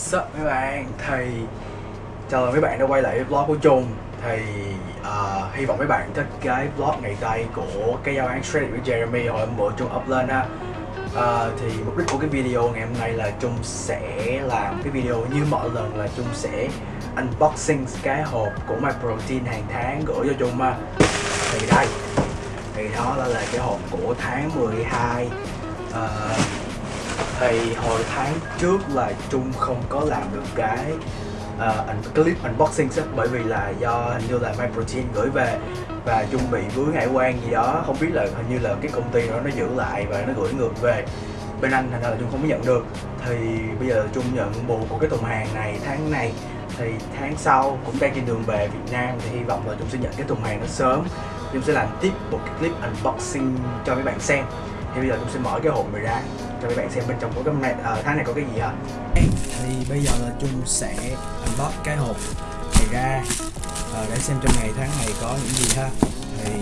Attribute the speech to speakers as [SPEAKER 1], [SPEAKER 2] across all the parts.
[SPEAKER 1] What's up mấy bạn? Thì chào mừng mấy bạn đã quay lại với vlog của Trung. Thì uh, hy vọng mấy bạn thích cái vlog ngày tay của cái giao án Shredded với Jeremy hồi hôm bữa Trung up lên ha uh, ờ, Thì mục đích của cái video ngày hôm nay là Trung sẽ làm cái video như mọi lần là Trung sẽ unboxing cái hộp của My Protein hàng tháng gửi cho Trung ha Thì đây, thì đó là cái hộp của tháng 12 uh, thì hồi tháng trước là Trung không có làm được cái uh, clip unboxing á bởi vì là do hình như là MyProtein gửi về và Trung bị vướng hải quan gì đó. Không biết là hình như là cái công ty đó nó giữ lại và nó gửi ngược về. Bên anh thành ra là Trung không có nhận được. Thì bây giờ Trung nhận bù của cái thùng hàng này tháng này. Thì tháng sau cũng đang trên đường về Việt Nam thì hy vọng là Trung sẽ nhận cái thùng hàng nó sớm. Trung sẽ làm tiếp một cái clip unboxing cho các bạn xem. Thì bây giờ Trung sẽ mở cái hộp này ra cho các bạn xem bên trong của cái này. Ở tháng này có cái gì hả? Thì bây giờ là chung sẽ unbox cái hộp này ra. À, để xem trong ngày tháng này có những gì ha. Thì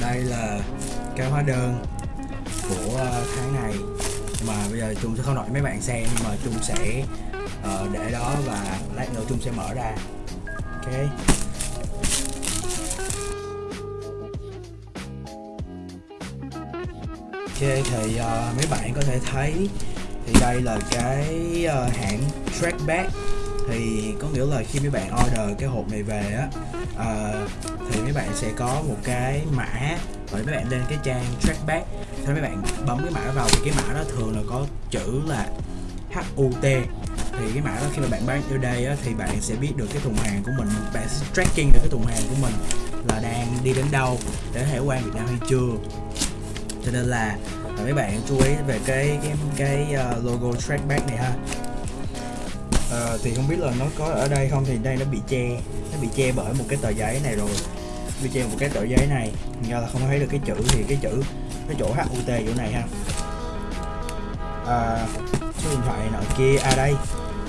[SPEAKER 1] đây là cái hóa đơn của ờ, tháng này. Mà bây giờ chung sẽ không nói mấy bạn xem nhưng mà chung sẽ uh, để đó và lát nữa chung sẽ mở ra. Ok. Thì uh, mấy bạn có thể thấy thì đây là cái uh, hãng Trackback. Thì có nghĩa là khi mấy bạn order cái hộp này về á uh, thì mấy bạn sẽ có một cái mã rồi mấy bạn lên cái trang Trackback. Thì mấy bạn bấm cái mã vào thì cái mã đó thường là có chữ là HUT thì cái mã đó khi mà bạn bán ở đây á, thì bạn sẽ biết được cái thùng hàng của mình bạn sẽ tracking được cái thùng hàng của mình là đang đi đến đâu để hải quan Việt Nam hay chưa cho nên là mấy bạn chú ý về cái cái cái uh, logo trackback này ha. Uh, thì không biết là nó có ở đây không thì đây nó bị che nó bị che bởi một cái tờ giấy này rồi. Bị che một cái tờ giấy này. Do là không thấy được cái chữ thì cái chữ cái chỗ HUT chỗ này ha. À, số điện thoại nọ kia à đây.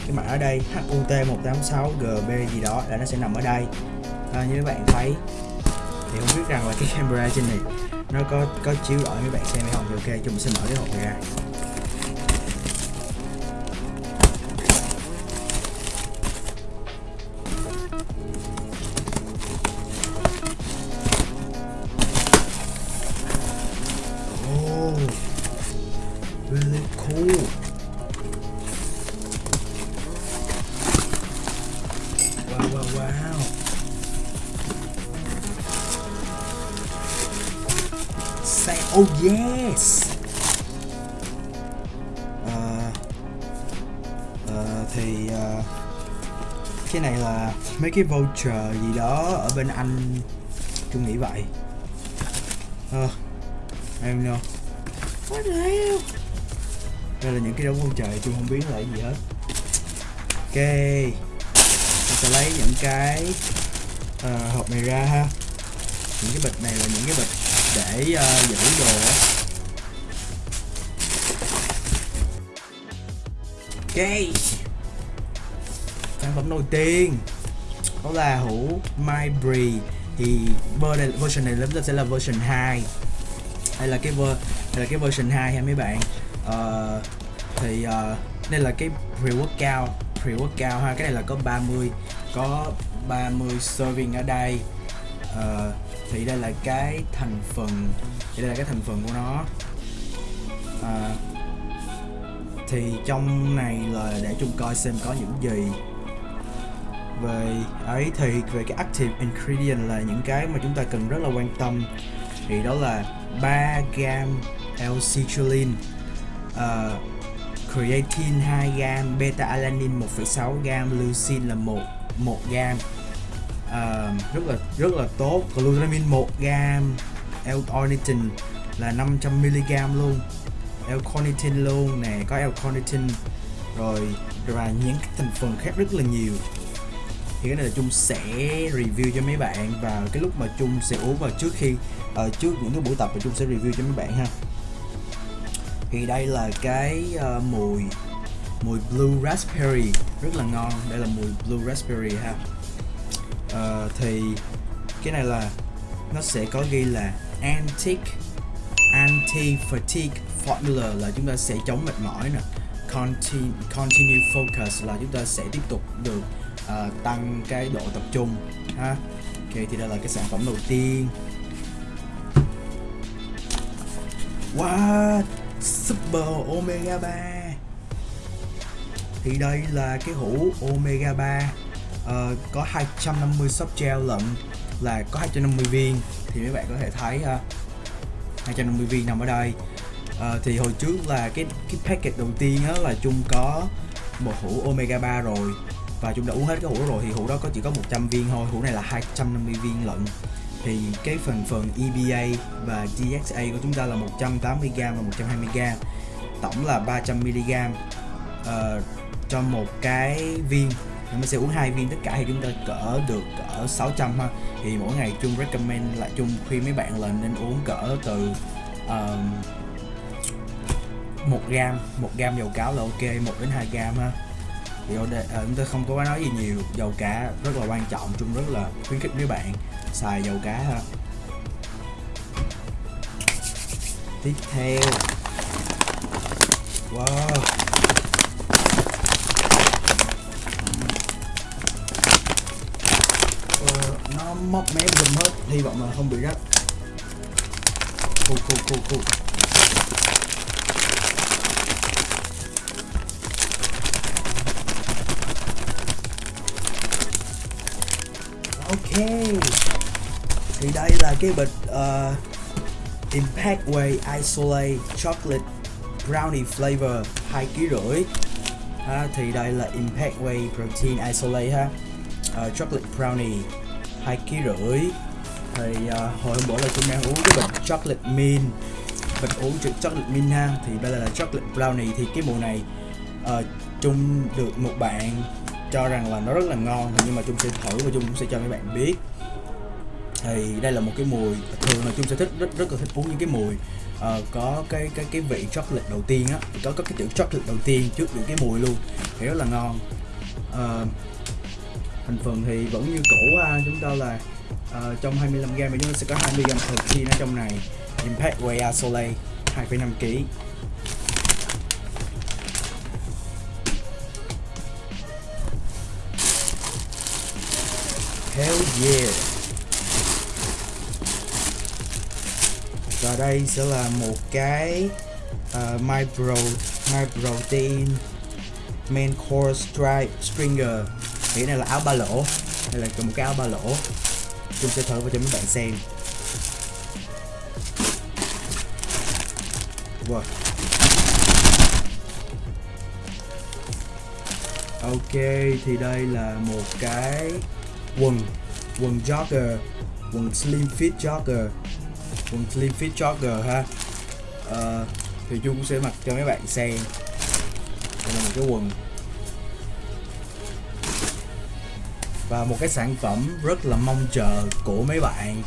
[SPEAKER 1] Cái mã ở đây HUT 186 GB gì đó là nó sẽ nằm ở đây. À, như các bạn thấy thì không biết rằng là cái camera trên này nó có có chiếu rõ mấy bạn xem hay không. Thì ok, chúng mình sẽ mở cái hộp này ra. Oh, really cool. Wow wow wow. Xe oh yes. À, à, thì à, cái này là mấy cái voucher gì đó ở bên anh tôi nghĩ vậy. Uh, I don't know. What the hell? Đây là những cái đống voucher tôi không biết là gì hết. Ok tôi sẽ lấy những cái uh, hộp này ra ha. Những cái bịch này là những cái bịch để uh, giữ đồ ok. Sản phẩm đầu tiên đó là hũ Mybri thì version này chúng ta sẽ là version 2 đây là cái ver đây là cái version 2 ha mấy bạn. Uh, thì uh, đây là cái pre-workout pre-workout ha. Cái này là có 30 có 30 serving ở đây. Uh, thì đây là cái thành phần thì đây là cái thành phần của nó. À, thì trong này là để chúng coi xem có những gì. Về ấy thì về cái active ingredient là những cái mà chúng ta cần rất là quan tâm. Thì đó là 3 gam L-citrulline. Uh, creatine 2 gam beta alanine 1,6 gam leucine là 1 1 gam uh, rất là rất là tốt. Glutamine 1 gam L-ornithine là 500 mg luôn. L-carnitine luôn nè có L-carnitine. Rồi và những cái thành phần khác rất là nhiều. Thì cái này là chung sẽ review cho mấy bạn vào cái lúc mà chung sẽ uống vào trước khi uh, trước những cái buổi tập thì chung sẽ review cho mấy bạn ha. Thì đây là cái uh, mùi mùi blue raspberry. Rất là ngon. Đây là mùi blue raspberry ha uh, thì cái này là nó sẽ có ghi là anti anti fatigue formula là chúng ta sẽ chống mệt mỏi nè. Continue, continue focus là chúng ta sẽ tiếp tục được uh, tăng cái độ tập trung ha. Ok thì đây là cái sản phẩm đầu tiên. What Super Omega 3 thì đây là cái hũ Omega 3 uh, có 250 soft gel lận là có 250 viên. Thì mấy bạn có thể thấy ờ, ha 250 viên nằm ở đây. Uh, thì hồi trước là cái cái packet đầu tiên á là chung có một hũ omega 3 rồi. Và chúng đã uống hết cái hũ rồi. Thì hũ đó có chỉ có 100 viên thôi. Hũ này là 250 viên lận. Thì cái phần phần EBA và DXA của chúng ta là 180g và 120g tổng là 300mg uh, cho một cái viên thì mình sẽ uống hai viên tất cả thì chúng ta cỡ được cỡ 600 ha. Thì mỗi ngày chung recommend là chung khuyên mấy bạn là nên uống cỡ từ uh, 1 gram 1 gram dầu cáo là ok 1 đến 2 gram ha. Thì ở à, chúng ta không có nói gì nhiều dầu cá rất là quan trọng chung rất là khuyến khích mấy bạn xài dầu cá ha. Tiếp theo. Wow. Móc mé dùm hết hy vọng là không bị rách. Cool cool cool cool ok. Thì đây là cái bịch uh, Impact Way Isolate Chocolate Brownie Flavor 2 kg rưỡi. Ha, thì đây là Impact Way Protein Isolate ha. Uh, Chocolate Brownie hai kg rưỡi. Thì uh, hồi hôm bữa là chúng đang uống cái bình Chocolate Mint mình uống chữ Chocolate Mint ha. Thì đây là Chocolate Brownie. Thì cái mùa này uh, chung được một bạn cho rằng là nó rất là ngon. Nhưng mà chung sẽ thử và chung cũng sẽ cho mấy bạn biết. Thì đây là một cái mùi thường là chung sẽ thích rất rất là thích uống những cái mùi uh, có cái cái cái vị chocolate đầu tiên á. Có có cái chữ chocolate đầu tiên trước những cái mùi luôn. Thì rất là ngon. Uh, thành phần thì vẫn như cũ ha chúng ta là uh, trong 25 g thì chúng ta sẽ có 20 g protein ở trong này. Impact Whey Isolate 2,5 kg Hell yeah. Và đây sẽ là một cái uh, My Pro My Protein Main Core Stripe Stringer. Thì này là áo ba lỗ. Đây là một cái áo ba lỗ. Chúng sẽ thử và cho mấy bạn xem. Wow. Ok thì đây là một cái quần quần jogger quần slim fit jogger quần slim fit jogger ha. Uh, thì chung cũng sẽ mặc cho mấy bạn xem. Đây là một cái quần. Và một cái sản phẩm rất là mong chờ của mấy bạn.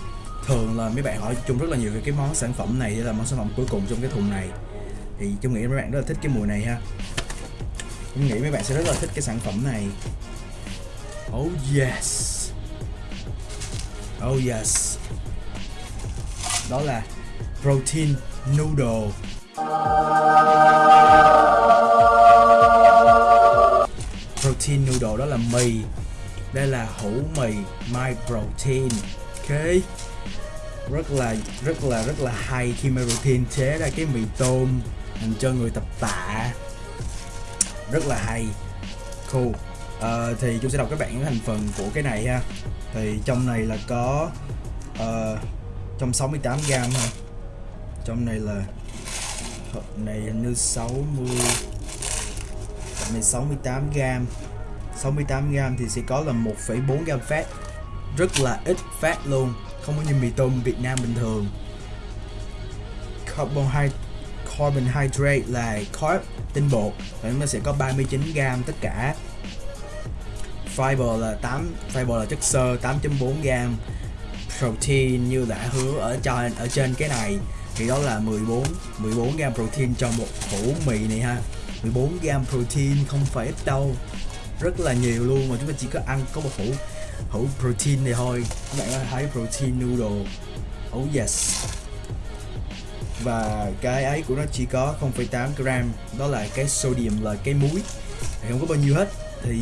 [SPEAKER 1] Thường là mấy bạn hỏi chung rất là nhiều về cái món sản phẩm này là món sản phẩm cuối cùng trong cái thùng này. Thì chung nghĩ mấy bạn rất là thích cái mùi này ha. Chung nghĩ mấy bạn sẽ rất là thích cái sản phẩm này. Oh yes. Oh yes. Đó là Protein Noodle. Protein Noodle đó là mì. Đây là hũ mì My Protein. Ok. Rất là rất là rất là hay khi My Protein chế ra cái mì tôm dành cho người tập tạ. Rất là hay. Cool. Uh, thì chúng sẽ đọc các bạn những thành phần của cái này ha. Thì trong này là có uh, trong 68 gram ha. Trong này là này hình như 60 này 68 gram 68g thì sẽ có là 1,4g fat. Rất là ít fat luôn không có như mì tôm Việt Nam bình thường. Carbohydrate carbohydrate là carb tinh bột và nó sẽ có 39g tất cả. Fiber là 8 fiber là chất xơ 8.4g protein như đã hứa ở trên ở trên cái này. Thì đó là 14 14 gram protein cho một hũ mì này ha. 14 gram protein không phải ít đâu rất là nhiều luôn mà chúng ta chỉ có ăn có một hũ hũ protein này thôi. Các bạn có thấy protein noodle? Oh yes. Và cái ấy của nó chỉ có 0,8 gram. Đó là cái sodium là cái muối. Thì không có bao nhiêu hết. Thì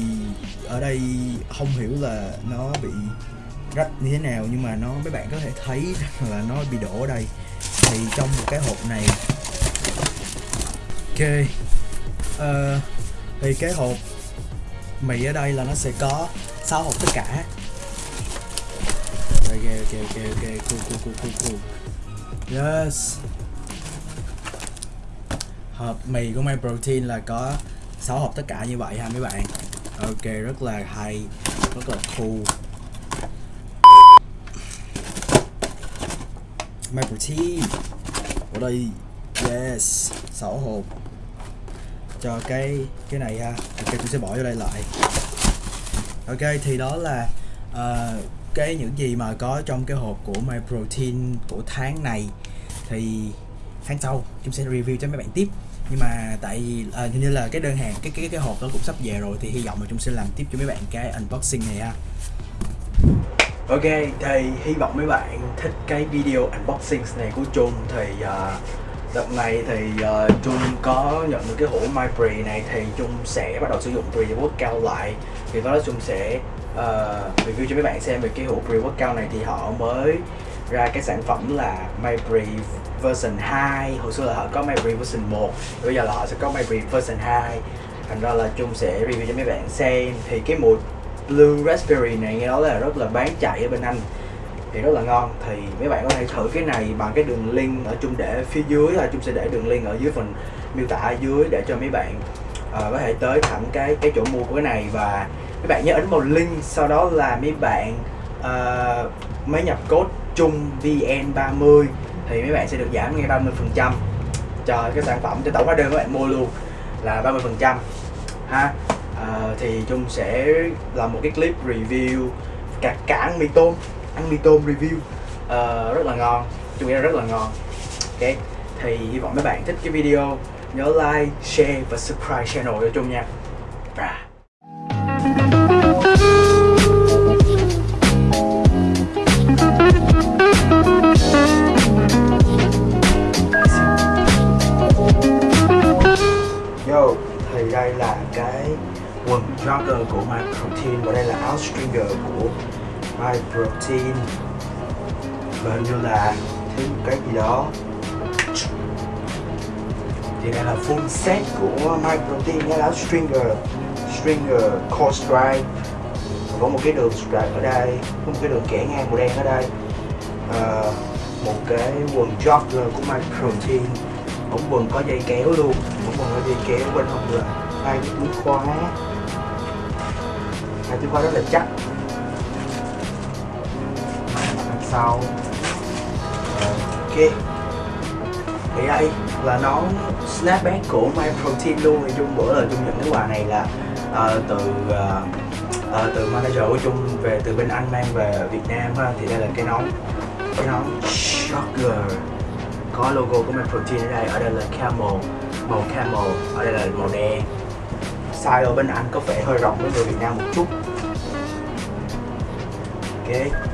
[SPEAKER 1] ở đây không hiểu là nó bị rách như thế nào nhưng mà nó mấy bạn có thể thấy là nó bị đổ ở đây. Thì trong một cái hộp này. Ok. Uh, thì cái hộp mì ở đây là nó sẽ có 6 hộp tất cả. Ok ok ok ok, cool cool cool cool cool yes. Hộp mì của My Protein là có 6 hộp tất cả như vậy ha mấy bạn? Ok, rất là hay, rất là cool. My Protein. Ở đây, yes 6 hộp cho cái cái này ha. Ok tôi sẽ bỏ vô đây lại. Ok thì đó là uh, cái những gì mà có trong cái hộp của My Protein của tháng này. Thì tháng sau chúng sẽ review cho mấy bạn tiếp. Nhưng mà tại vì à, như là cái đơn hàng cái cái cái hộp đó cũng sắp về rồi thì hy vọng là chúng sẽ làm tiếp cho mấy bạn cái unboxing này ha. Ok thì hy vọng mấy bạn thích cái video unboxing này của Trung thì uh, đợt này thì ờ, uh, Trung có nhận được cái hũ MyPre này thì Trung sẽ bắt đầu sử dụng pre-workout lại. Thì đó là Trung sẽ uh, review cho mấy bạn xem về cái hũ pre-workout này thì họ mới ra cái sản phẩm là MyPre version 2 hồi xưa là họ có MyPre version 1 bây giờ là họ sẽ có MyPre version 2 thành ra là chung sẽ review cho mấy bạn xem. Thì cái mùi Blue Raspberry này nghe nói là rất là bán chạy ở bên Anh thì rất là ngon. Thì mấy bạn có thể thử cái này bằng cái đường link ở chung để phía dưới là chung sẽ để đường link ở dưới phần miêu tả ở dưới để cho mấy bạn uh, có thể tới thẳng cái cái chỗ mua của cái này. Và mấy bạn nhớ ấn vào link sau đó là mấy bạn uh, mới nhập code chung vn30 thì mấy bạn sẽ được giảm ngay 30% cho cái sản phẩm cho tổng hóa đơn các bạn mua luôn là 30% ha. Uh, thì chung sẽ làm một cái clip review cả cản mì tôm ăn mì tôm review. Uh, rất là ngon Trung nghĩ rất là ngon. Ok thì hy vọng mấy bạn thích cái video nhớ like share và subscribe channel cho chung nha. Rah. My Protein và như là thêm một cái gì đó. Thì đây là full set của My Protein cái là stringer stringer core stripe có một cái đường stripe ở đây có một cái đường kẻ ngang màu đen ở đây. À, một cái quần jogger của My Protein. Ống quần có dây kéo luôn ống quần có dây kéo bên hông là hai cái túi khóa. Hai túi khóa rất là chắc sau. Ok. Thì đây là nón snapback của My Protein luôn. Thì chung bữa là chung nhận cái quà này là uh, từ uh, uh, từ manager của chung về từ bên anh mang về Việt Nam ha. Thì đây là cái nón cái nón Shocker. Có logo của My Protein ở đây. Ở đây là camel màu camel. Ở đây là màu đen. Size ở bên Anh có vẻ hơi rộng với người Việt Nam một chút. Ok.